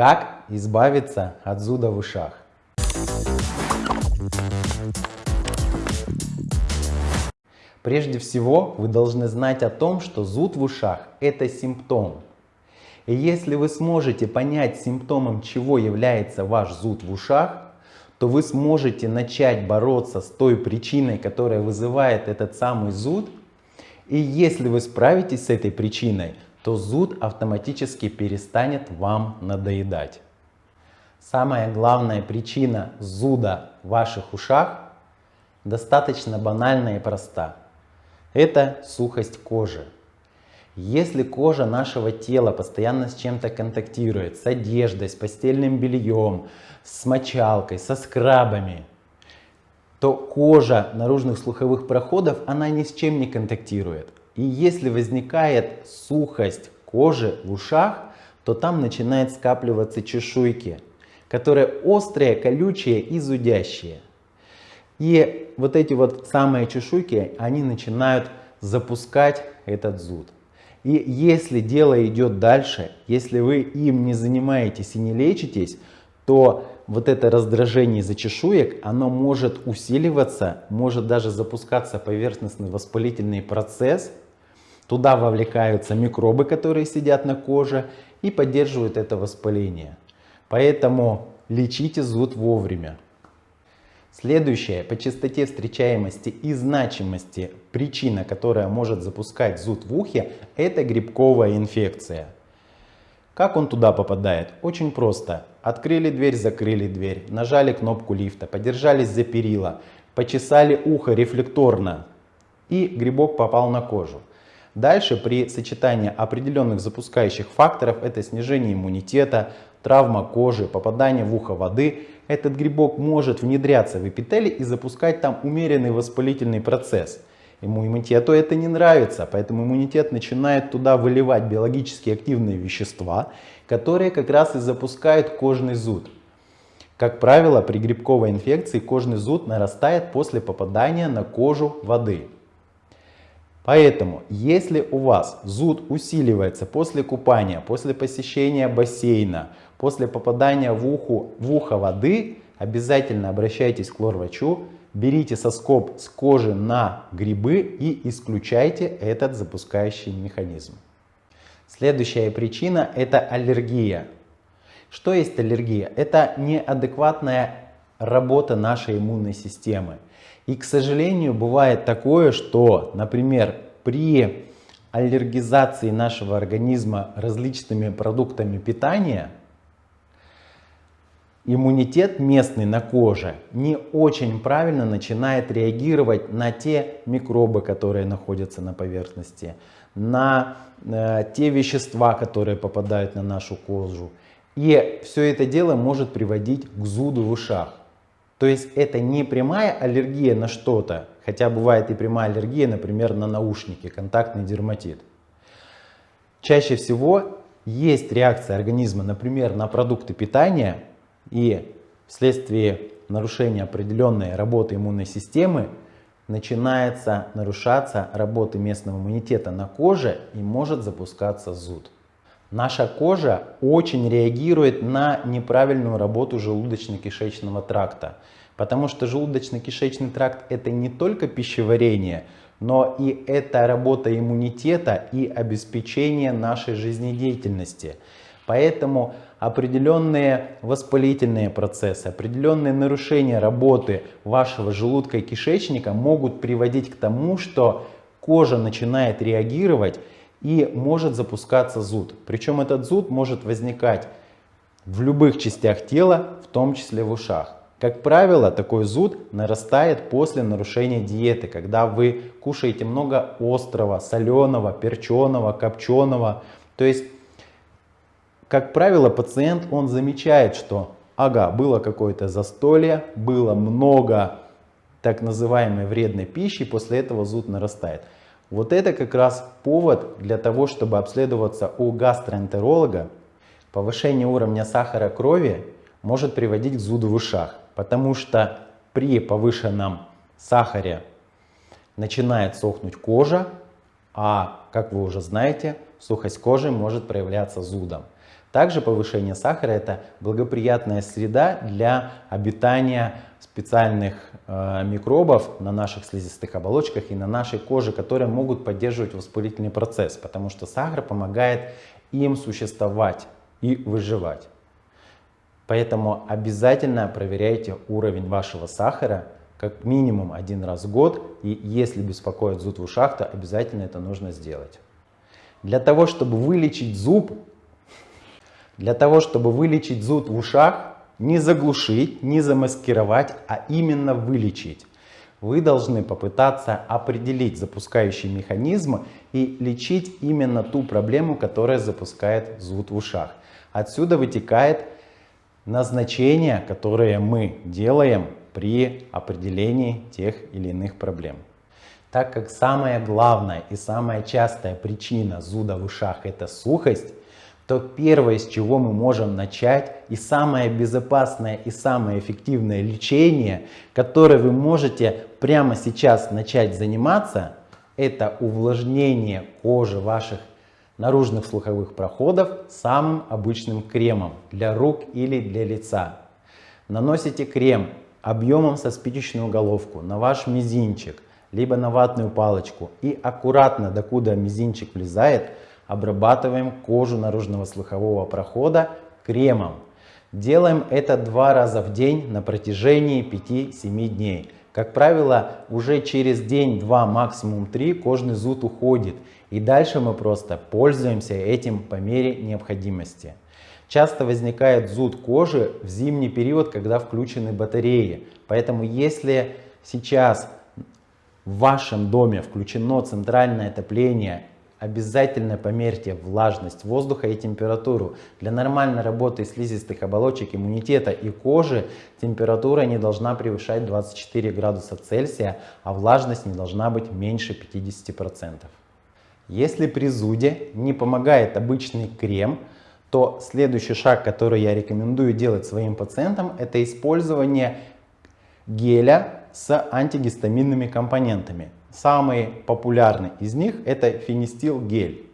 Как избавиться от зуда в ушах? Прежде всего, вы должны знать о том, что зуд в ушах – это симптом. И если вы сможете понять симптомом, чего является ваш зуд в ушах, то вы сможете начать бороться с той причиной, которая вызывает этот самый зуд. И если вы справитесь с этой причиной, то зуд автоматически перестанет вам надоедать. Самая главная причина зуда в ваших ушах достаточно банальна и проста. Это сухость кожи. Если кожа нашего тела постоянно с чем-то контактирует, с одеждой, с постельным бельем, с мочалкой, со скрабами, то кожа наружных слуховых проходов, она ни с чем не контактирует. И если возникает сухость кожи в ушах, то там начинают скапливаться чешуйки, которые острые, колючие и зудящие. И вот эти вот самые чешуйки, они начинают запускать этот зуд. И если дело идет дальше, если вы им не занимаетесь и не лечитесь, то вот это раздражение из-за чешуек, оно может усиливаться, может даже запускаться поверхностный воспалительный процесс. Туда вовлекаются микробы, которые сидят на коже и поддерживают это воспаление. Поэтому лечите зуд вовремя. Следующая по частоте встречаемости и значимости причина, которая может запускать зуд в ухе, это грибковая инфекция. Как он туда попадает? Очень просто. Открыли дверь, закрыли дверь, нажали кнопку лифта, подержались за перила, почесали ухо рефлекторно и грибок попал на кожу. Дальше при сочетании определенных запускающих факторов, это снижение иммунитета, травма кожи, попадание в ухо воды, этот грибок может внедряться в эпителий и запускать там умеренный воспалительный процесс. Ему иммунитету это не нравится, поэтому иммунитет начинает туда выливать биологически активные вещества, которые как раз и запускают кожный зуд. Как правило, при грибковой инфекции кожный зуд нарастает после попадания на кожу воды. Поэтому, если у вас зуд усиливается после купания, после посещения бассейна, после попадания в, уху, в ухо воды, обязательно обращайтесь к лор-врачу, берите соскоб с кожи на грибы и исключайте этот запускающий механизм. Следующая причина это аллергия. Что есть аллергия? Это неадекватная работа нашей иммунной системы. И, к сожалению, бывает такое, что, например, при аллергизации нашего организма различными продуктами питания, иммунитет местный на коже не очень правильно начинает реагировать на те микробы, которые находятся на поверхности, на э, те вещества, которые попадают на нашу кожу. И все это дело может приводить к зуду в ушах. То есть это не прямая аллергия на что-то, хотя бывает и прямая аллергия, например, на наушники, контактный дерматит. Чаще всего есть реакция организма, например, на продукты питания, и вследствие нарушения определенной работы иммунной системы начинается нарушаться работа местного иммунитета на коже и может запускаться зуд. Наша кожа очень реагирует на неправильную работу желудочно-кишечного тракта, потому что желудочно-кишечный тракт это не только пищеварение, но и это работа иммунитета и обеспечение нашей жизнедеятельности. Поэтому определенные воспалительные процессы, определенные нарушения работы вашего желудка и кишечника могут приводить к тому, что кожа начинает реагировать и может запускаться зуд. Причем этот зуд может возникать в любых частях тела, в том числе в ушах. Как правило, такой зуд нарастает после нарушения диеты, когда вы кушаете много острого, соленого, перченого, копченого. То есть, как правило, пациент он замечает, что ага, было какое-то застолье, было много так называемой вредной пищи, после этого зуд нарастает. Вот это как раз повод для того, чтобы обследоваться у гастроэнтеролога. Повышение уровня сахара крови может приводить к зуду в ушах, потому что при повышенном сахаре начинает сохнуть кожа, а, как вы уже знаете, сухость кожи может проявляться зудом. Также повышение сахара – это благоприятная среда для обитания специальных э, микробов на наших слизистых оболочках и на нашей коже, которые могут поддерживать воспалительный процесс, потому что сахар помогает им существовать и выживать. Поэтому обязательно проверяйте уровень вашего сахара как минимум один раз в год. И если беспокоит зуд в ушах, то обязательно это нужно сделать. Для того, чтобы вылечить зуб, для того, чтобы вылечить зуд в ушах, не заглушить, не замаскировать, а именно вылечить. Вы должны попытаться определить запускающий механизм и лечить именно ту проблему, которая запускает зуд в ушах. Отсюда вытекает назначения, которые мы делаем при определении тех или иных проблем. Так как самая главная и самая частая причина зуда в ушах это сухость, то первое, с чего мы можем начать, и самое безопасное и самое эффективное лечение, которое вы можете прямо сейчас начать заниматься, это увлажнение кожи ваших наружных слуховых проходов самым обычным кремом для рук или для лица. Наносите крем объемом со спичечную головку на ваш мизинчик, либо на ватную палочку и аккуратно, докуда мизинчик влезает, обрабатываем кожу наружного слухового прохода кремом. Делаем это два раза в день на протяжении 5-7 дней. Как правило, уже через день, два, максимум три кожный зуд уходит. И дальше мы просто пользуемся этим по мере необходимости. Часто возникает зуд кожи в зимний период, когда включены батареи. Поэтому если сейчас в вашем доме включено центральное отопление Обязательно померьте влажность воздуха и температуру. Для нормальной работы слизистых оболочек иммунитета и кожи температура не должна превышать 24 градуса Цельсия, а влажность не должна быть меньше 50%. Если при зуде не помогает обычный крем, то следующий шаг, который я рекомендую делать своим пациентам, это использование геля с антигистаминными компонентами. Самый популярный из них это фенистил гель.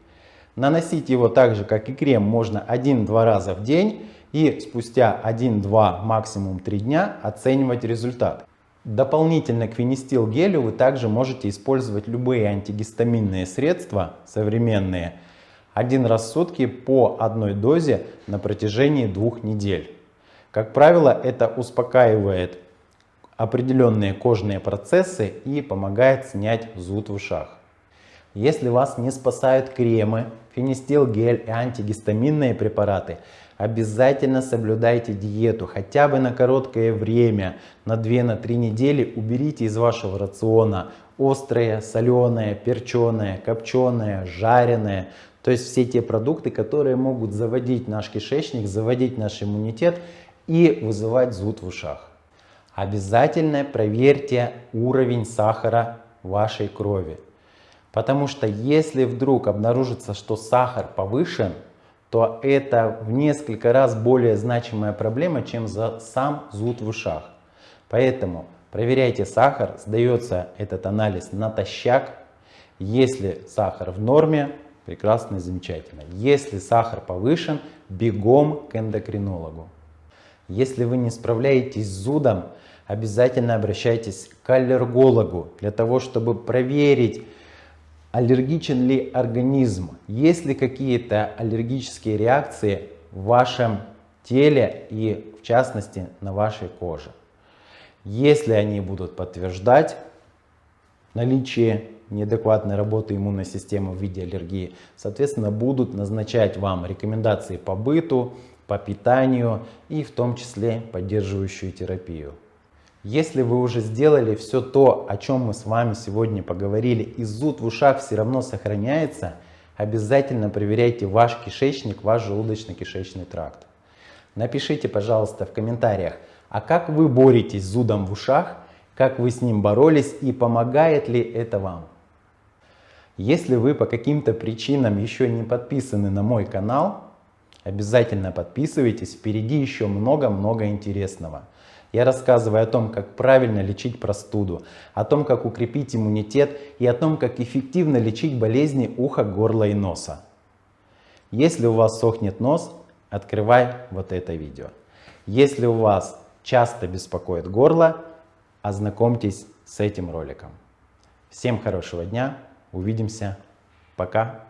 Наносить его так же, как и крем, можно 1-2 раза в день и спустя 1-2, максимум 3 дня оценивать результат. Дополнительно к фенистил гелю вы также можете использовать любые антигистаминные средства современные один раз в сутки по одной дозе на протяжении двух недель. Как правило, это успокаивает определенные кожные процессы и помогает снять зуд в ушах. Если вас не спасают кремы, фенистил гель и антигистаминные препараты, обязательно соблюдайте диету хотя бы на короткое время, на 2-3 недели уберите из вашего рациона острое, соленое, перченое, копченое, жареное, то есть все те продукты, которые могут заводить наш кишечник, заводить наш иммунитет и вызывать зуд в ушах. Обязательно проверьте уровень сахара вашей крови. Потому что если вдруг обнаружится, что сахар повышен, то это в несколько раз более значимая проблема, чем за сам зуд в ушах. Поэтому проверяйте сахар, сдается этот анализ натощак. Если сахар в норме, прекрасно и замечательно. Если сахар повышен, бегом к эндокринологу. Если вы не справляетесь с зудом, обязательно обращайтесь к аллергологу для того, чтобы проверить, аллергичен ли организм, есть ли какие-то аллергические реакции в вашем теле и в частности на вашей коже. Если они будут подтверждать наличие неадекватной работы иммунной системы в виде аллергии, соответственно, будут назначать вам рекомендации по быту, по питанию и в том числе поддерживающую терапию. Если вы уже сделали все то, о чем мы с вами сегодня поговорили, и зуд в ушах все равно сохраняется, обязательно проверяйте ваш кишечник, ваш желудочно-кишечный тракт. Напишите, пожалуйста, в комментариях, а как вы боретесь с зудом в ушах, как вы с ним боролись и помогает ли это вам. Если вы по каким-то причинам еще не подписаны на мой канал, обязательно подписывайтесь, впереди еще много-много интересного. Я рассказываю о том, как правильно лечить простуду, о том, как укрепить иммунитет и о том, как эффективно лечить болезни уха, горла и носа. Если у вас сохнет нос, открывай вот это видео. Если у вас часто беспокоит горло, ознакомьтесь с этим роликом. Всем хорошего дня, увидимся, пока.